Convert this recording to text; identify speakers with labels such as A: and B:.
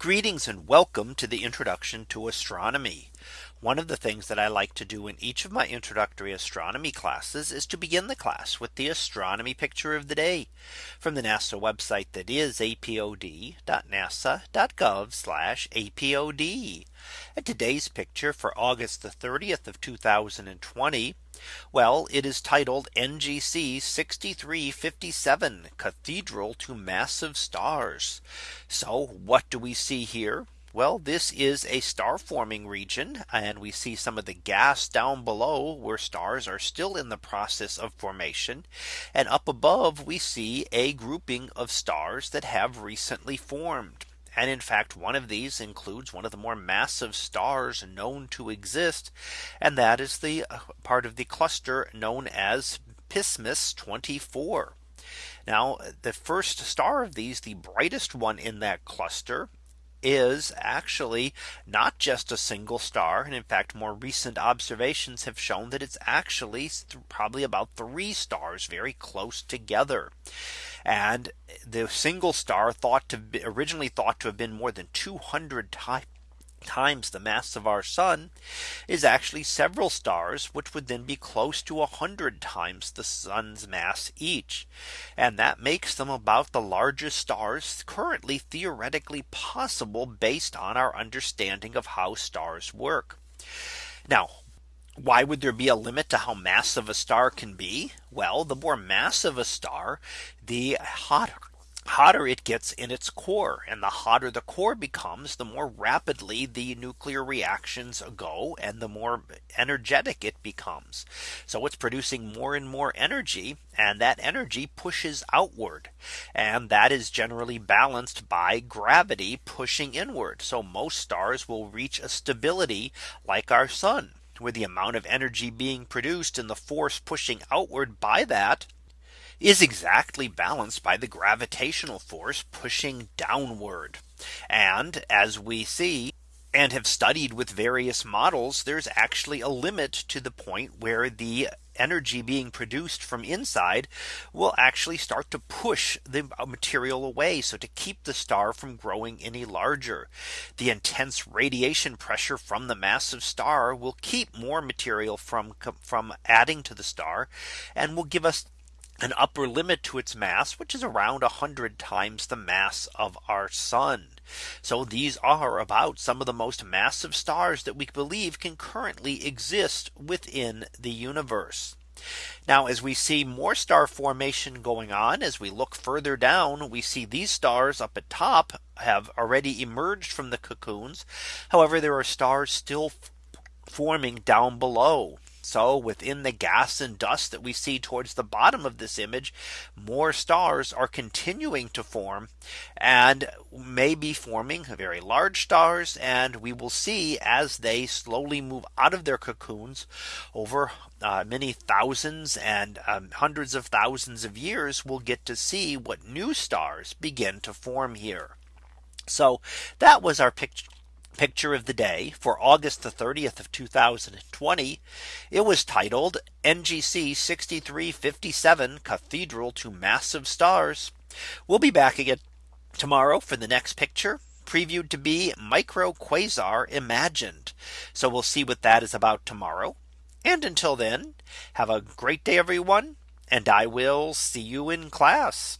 A: Greetings and welcome to the introduction to astronomy. One of the things that I like to do in each of my introductory astronomy classes is to begin the class with the astronomy picture of the day from the NASA website that is apod.nasa.gov apod. And today's picture for August the 30th of 2020. Well, it is titled NGC 6357 Cathedral to Massive Stars. So what do we see here? Well, this is a star forming region and we see some of the gas down below where stars are still in the process of formation. And up above we see a grouping of stars that have recently formed. And in fact, one of these includes one of the more massive stars known to exist. And that is the uh, part of the cluster known as Pismis 24. Now, the first star of these, the brightest one in that cluster, is actually not just a single star. And in fact, more recent observations have shown that it's actually probably about three stars very close together. And the single star thought to be originally thought to have been more than 200 times times the mass of our sun is actually several stars which would then be close to 100 times the sun's mass each and that makes them about the largest stars currently theoretically possible based on our understanding of how stars work now why would there be a limit to how massive a star can be? Well, the more massive a star, the hotter hotter it gets in its core and the hotter the core becomes the more rapidly the nuclear reactions go and the more energetic it becomes so it's producing more and more energy and that energy pushes outward and that is generally balanced by gravity pushing inward so most stars will reach a stability like our sun where the amount of energy being produced and the force pushing outward by that is exactly balanced by the gravitational force pushing downward. And as we see and have studied with various models, there's actually a limit to the point where the energy being produced from inside will actually start to push the material away. So to keep the star from growing any larger, the intense radiation pressure from the massive star will keep more material from from adding to the star and will give us an upper limit to its mass, which is around 100 times the mass of our sun. So these are about some of the most massive stars that we believe can currently exist within the universe. Now as we see more star formation going on as we look further down we see these stars up at top have already emerged from the cocoons. However there are stars still forming down below so within the gas and dust that we see towards the bottom of this image, more stars are continuing to form and may be forming very large stars. And we will see as they slowly move out of their cocoons over uh, many thousands and um, hundreds of thousands of years, we'll get to see what new stars begin to form here. So that was our picture picture of the day for August the 30th of 2020. It was titled NGC 6357 Cathedral to Massive Stars. We'll be back again tomorrow for the next picture previewed to be micro quasar imagined. So we'll see what that is about tomorrow. And until then, have a great day, everyone, and I will see you in class.